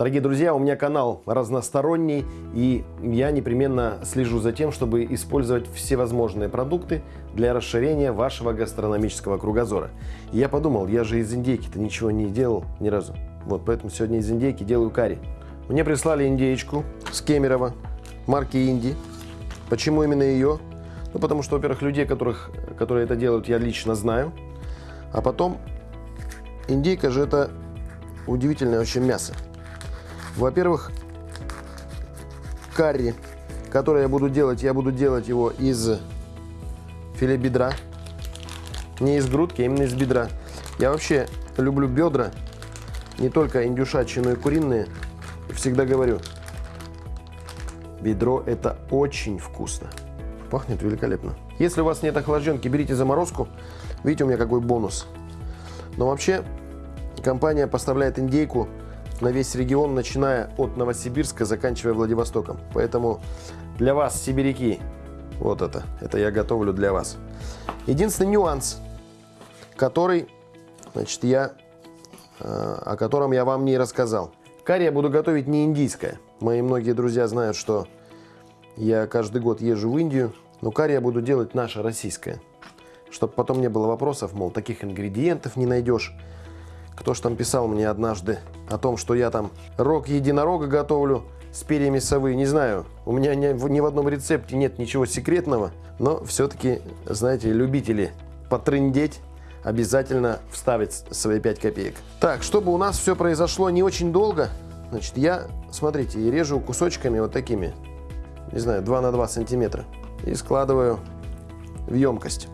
Дорогие друзья, у меня канал разносторонний, и я непременно слежу за тем, чтобы использовать всевозможные продукты для расширения вашего гастрономического кругозора. И я подумал, я же из индейки-то ничего не делал ни разу. Вот поэтому сегодня из индейки делаю карри. Мне прислали индейку с Кемерово, марки Инди. Почему именно ее? Ну, потому что, во-первых, людей, которых, которые это делают, я лично знаю. А потом, индейка же это удивительное вообще мясо. Во-первых, карри, который я буду делать, я буду делать его из филе бедра. Не из грудки, а именно из бедра. Я вообще люблю бедра, не только индюшачьи, но и куриные. Всегда говорю, бедро это очень вкусно. Пахнет великолепно. Если у вас нет охлажденки, берите заморозку. Видите, у меня какой бонус. Но вообще, компания поставляет индейку на весь регион, начиная от Новосибирска, заканчивая Владивостоком. Поэтому для вас, сибиряки, вот это, это я готовлю для вас. Единственный нюанс, который, значит, я, э, о котором я вам не рассказал. Карри я буду готовить не индийское. Мои многие друзья знают, что я каждый год езжу в Индию, но карри я буду делать наше российское. Чтобы потом не было вопросов, мол, таких ингредиентов не найдешь. Кто ж там писал мне однажды о том, что я там рог единорога готовлю с перьями совы. Не знаю, у меня ни, в одном рецепте нет ничего секретного, но все-таки, знаете, любители потрындеть обязательно вставить свои 5 копеек. Так, чтобы у нас все произошло не очень долго, значит, я, смотрите, режу кусочками вот такими не знаю, 2 на 2 сантиметра. И складываю в емкость.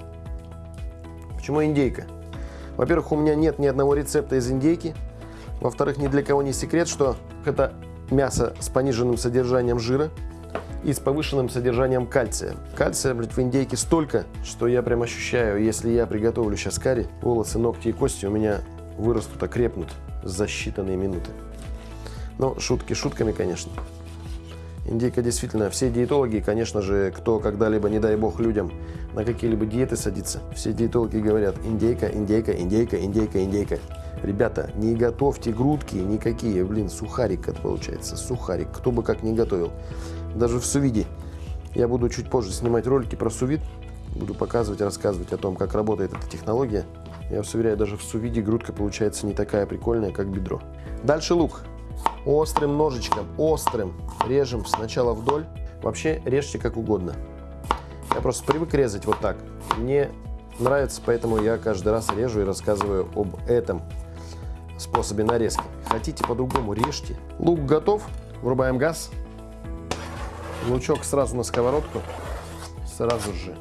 Почему индейка? Во-первых, у меня нет ни одного рецепта из индейки. Во-вторых, ни для кого не секрет, что это мясо с пониженным содержанием жира и с повышенным содержанием кальция. Кальция, блядь, в индейке столько, что я прям ощущаю, если я приготовлю сейчас карри, волосы, ногти и кости у меня вырастут, окрепнут за считанные минуты. Но шутки шутками, конечно. Индейка действительно, все диетологи, конечно же, кто когда-либо, не дай бог, людям на какие-либо диеты садится, все диетологи говорят индейка, индейка, индейка, индейка, индейка. Ребята, не готовьте грудки никакие, блин, сухарик это получается, сухарик, кто бы как не готовил. Даже в сувиде. Я буду чуть позже снимать ролики про сувид, буду показывать, рассказывать о том, как работает эта технология. Я вас уверяю, даже в сувиде грудка получается не такая прикольная, как бедро. Дальше лук острым ножичком, острым режем сначала вдоль. Вообще режьте как угодно. Я просто привык резать вот так. Мне нравится, поэтому я каждый раз режу и рассказываю об этом способе нарезки. Хотите по-другому, режьте. Лук готов. Врубаем газ. Лучок сразу на сковородку. Сразу же.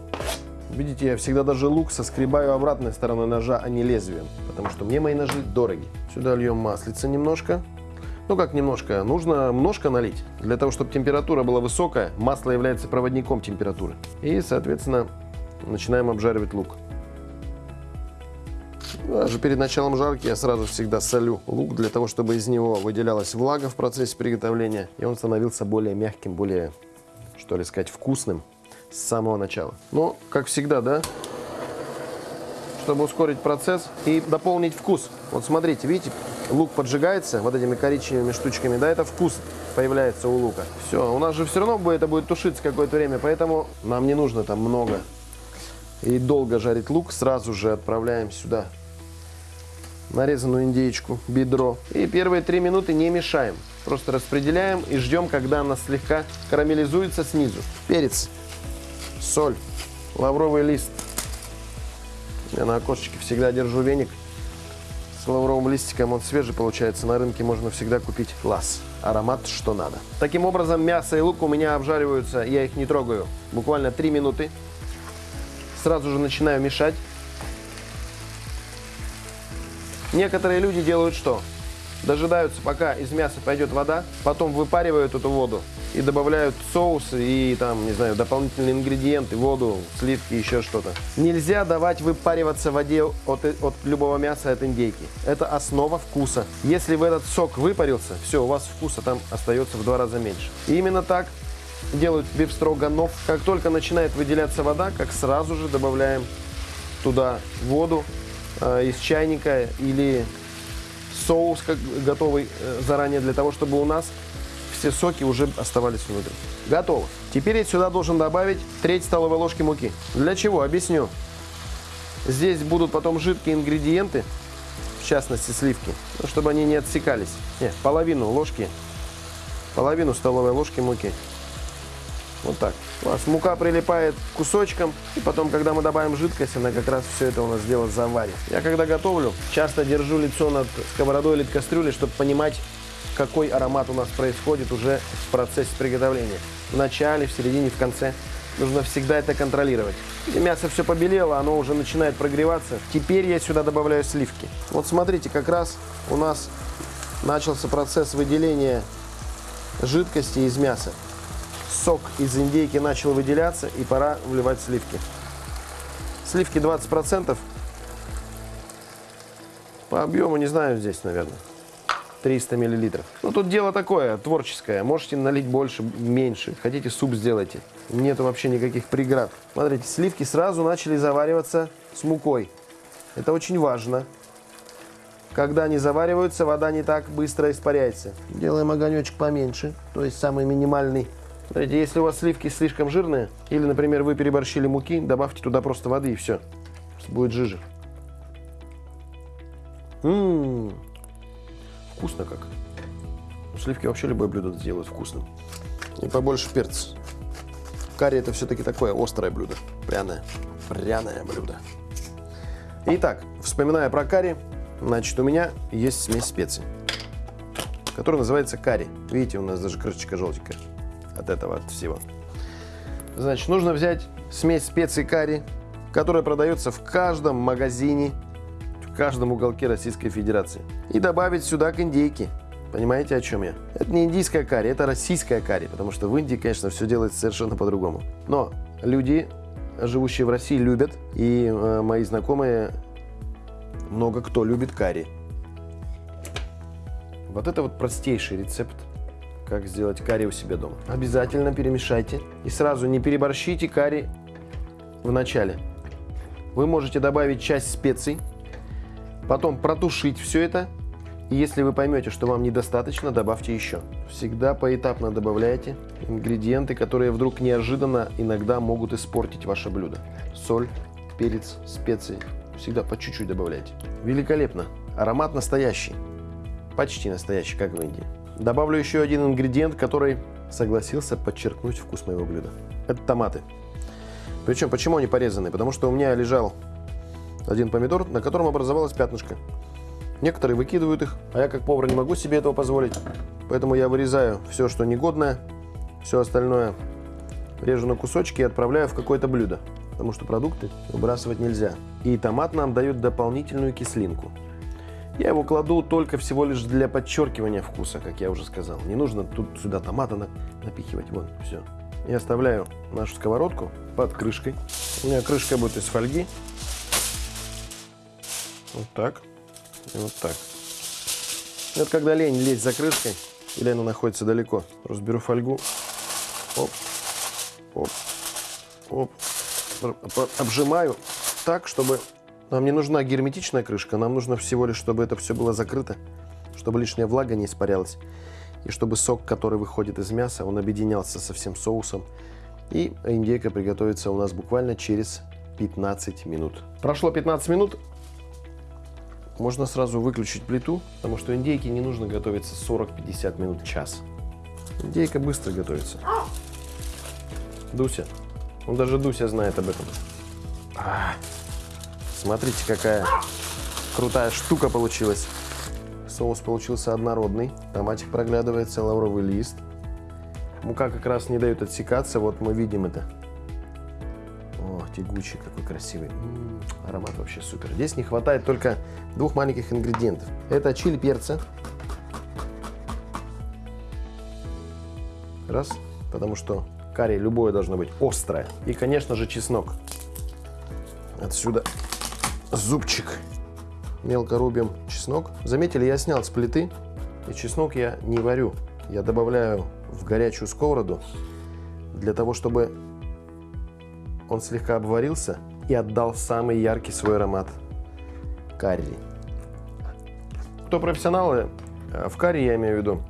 Видите, я всегда даже лук соскребаю обратной стороной ножа, а не лезвием. Потому что мне мои ножи дороги. Сюда льем маслица немножко. Ну как немножко, нужно немножко налить. Для того, чтобы температура была высокая, масло является проводником температуры. И, соответственно, начинаем обжаривать лук. Даже перед началом жарки я сразу всегда солю лук, для того, чтобы из него выделялась влага в процессе приготовления. И он становился более мягким, более, что ли сказать, вкусным с самого начала. Но, как всегда, да, чтобы ускорить процесс и дополнить вкус. Вот смотрите, видите, лук поджигается вот этими коричневыми штучками, да, это вкус появляется у лука. Все, у нас же все равно будет, это будет тушиться какое-то время, поэтому нам не нужно там много и долго жарить лук. Сразу же отправляем сюда нарезанную индейку, бедро. И первые три минуты не мешаем. Просто распределяем и ждем, когда она слегка карамелизуется снизу. Перец, соль, лавровый лист. Я на окошечке всегда держу веник лавровым листиком, он свежий получается. На рынке можно всегда купить лас. Аромат что надо. Таким образом, мясо и лук у меня обжариваются, я их не трогаю. Буквально 3 минуты. Сразу же начинаю мешать. Некоторые люди делают что? Дожидаются, пока из мяса пойдет вода, потом выпаривают эту воду и добавляют соусы и там, не знаю, дополнительные ингредиенты, воду, сливки, еще что-то. Нельзя давать выпариваться воде от, от любого мяса от индейки. Это основа вкуса. Если в этот сок выпарился, все, у вас вкуса там остается в два раза меньше. И именно так делают бифстроганов. Как только начинает выделяться вода, как сразу же добавляем туда воду э, из чайника или соус как готовый э, заранее для того, чтобы у нас все соки уже оставались внутри. Готово. Теперь я сюда должен добавить треть столовой ложки муки. Для чего? Объясню. Здесь будут потом жидкие ингредиенты, в частности сливки, ну, чтобы они не отсекались. Нет, половину ложки, половину столовой ложки муки. Вот так. У вас мука прилипает к кусочкам, и потом, когда мы добавим жидкость, она как раз все это у нас дело заварит. Я когда готовлю, часто держу лицо над сковородой или кастрюлей, чтобы понимать, какой аромат у нас происходит уже в процессе приготовления. В начале, в середине, в конце. Нужно всегда это контролировать. Мясо все побелело, оно уже начинает прогреваться. Теперь я сюда добавляю сливки. Вот смотрите, как раз у нас начался процесс выделения жидкости из мяса. Сок из индейки начал выделяться, и пора вливать сливки. Сливки 20%. По объему не знаю здесь, наверное. 300 миллилитров. Ну, тут дело такое, творческое. Можете налить больше, меньше. Хотите суп сделайте. Нету вообще никаких преград. Смотрите, сливки сразу начали завариваться с мукой. Это очень важно. Когда они завариваются, вода не так быстро испаряется. Делаем огонечек поменьше, то есть самый минимальный. Смотрите, если у вас сливки слишком жирные, или, например, вы переборщили муки, добавьте туда просто воды и все. Будет жиже. Ммм, вкусно как. Сливки вообще любое блюдо сделают вкусным. И побольше перца. Карри это все-таки такое острое блюдо. Пряное. Пряное блюдо. Итак, вспоминая про карри, значит, у меня есть смесь специй, которая называется карри. Видите, у нас даже крышечка желтенькая от этого, от всего. Значит, нужно взять смесь специй карри, которая продается в каждом магазине, в каждом уголке Российской Федерации. И добавить сюда к индейке. Понимаете, о чем я? Это не индийская карри, это российская карри, потому что в Индии, конечно, все делается совершенно по-другому. Но люди, живущие в России, любят, и э, мои знакомые, много кто любит карри. Вот это вот простейший рецепт как сделать карри у себя дома. Обязательно перемешайте и сразу не переборщите карри в начале. Вы можете добавить часть специй, потом протушить все это, и если вы поймете, что вам недостаточно, добавьте еще. Всегда поэтапно добавляйте ингредиенты, которые вдруг неожиданно иногда могут испортить ваше блюдо. Соль, перец, специи. Всегда по чуть-чуть добавляйте. Великолепно. Аромат настоящий. Почти настоящий, как в Индии. Добавлю еще один ингредиент, который согласился подчеркнуть вкус моего блюда. Это томаты. Причем, почему они порезаны? Потому что у меня лежал один помидор, на котором образовалось пятнышко. Некоторые выкидывают их, а я как повар не могу себе этого позволить. Поэтому я вырезаю все, что негодное, все остальное режу на кусочки и отправляю в какое-то блюдо. Потому что продукты выбрасывать нельзя. И томат нам дает дополнительную кислинку. Я его кладу только всего лишь для подчеркивания вкуса, как я уже сказал. Не нужно тут сюда томата напихивать. Вон, все. Я оставляю нашу сковородку под крышкой. У меня крышка будет из фольги. Вот так. И вот так. Это когда лень лезть за крышкой, или она находится далеко. Просто беру фольгу. Оп. Оп. Оп. Обжимаю так, чтобы нам не нужна герметичная крышка, нам нужно всего лишь, чтобы это все было закрыто, чтобы лишняя влага не испарялась, и чтобы сок, который выходит из мяса, он объединялся со всем соусом. И индейка приготовится у нас буквально через 15 минут. Прошло 15 минут, можно сразу выключить плиту, потому что индейке не нужно готовиться 40-50 минут, час. Индейка быстро готовится. Дуся. Он даже Дуся знает об этом. А, Смотрите, какая крутая штука получилась. Соус получился однородный. Томатик проглядывается, лавровый лист. Мука как раз не дает отсекаться. Вот мы видим это. Тягучий, какой красивый. М -м, аромат вообще супер. Здесь не хватает только двух маленьких ингредиентов. Это чили перца. Раз. Потому что карри любое должно быть острое. И, конечно же, чеснок. Отсюда зубчик. Мелко рубим чеснок. Заметили, я снял с плиты. И чеснок я не варю. Я добавляю в горячую сковороду для того, чтобы он слегка обварился и отдал самый яркий свой аромат карри. кто профессионалы, э, в карри я имею в виду,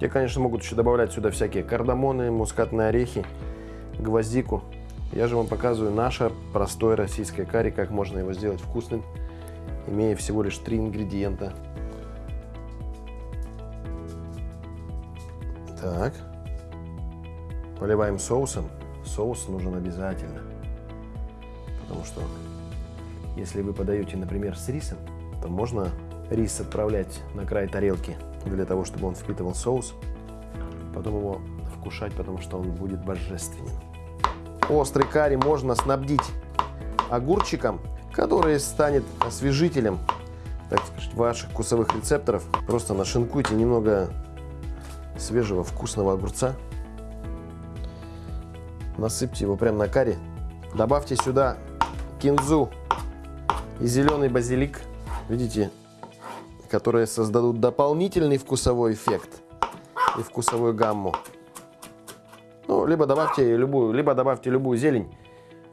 те, конечно, могут еще добавлять сюда всякие кардамоны, мускатные орехи, гвоздику. Я же вам показываю наше простое российское карри, как можно его сделать вкусным, имея всего лишь три ингредиента. Так. Поливаем соусом. Соус нужен обязательно. Потому что если вы подаете, например, с рисом, то можно рис отправлять на край тарелки для того, чтобы он впитывал соус. Потом его вкушать, потому что он будет божественен. Острый карри можно снабдить огурчиком, который станет освежителем, так сказать, ваших вкусовых рецепторов. Просто нашинкуйте немного свежего вкусного огурца. Насыпьте его прямо на карри. Добавьте сюда кинзу и зеленый базилик. Видите, которые создадут дополнительный вкусовой эффект и вкусовую гамму. Ну, либо добавьте любую, либо добавьте любую зелень.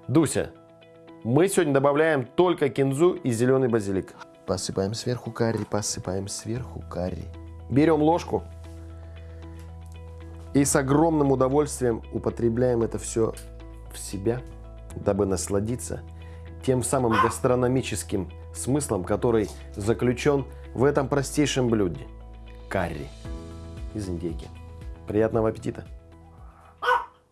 Дуся, мы сегодня добавляем только кинзу и зеленый базилик. Посыпаем сверху карри, посыпаем сверху карри. Берем ложку и с огромным удовольствием употребляем это все в себя, дабы насладиться тем самым гастрономическим смыслом, который заключен в этом простейшем блюде – карри из индейки. Приятного аппетита!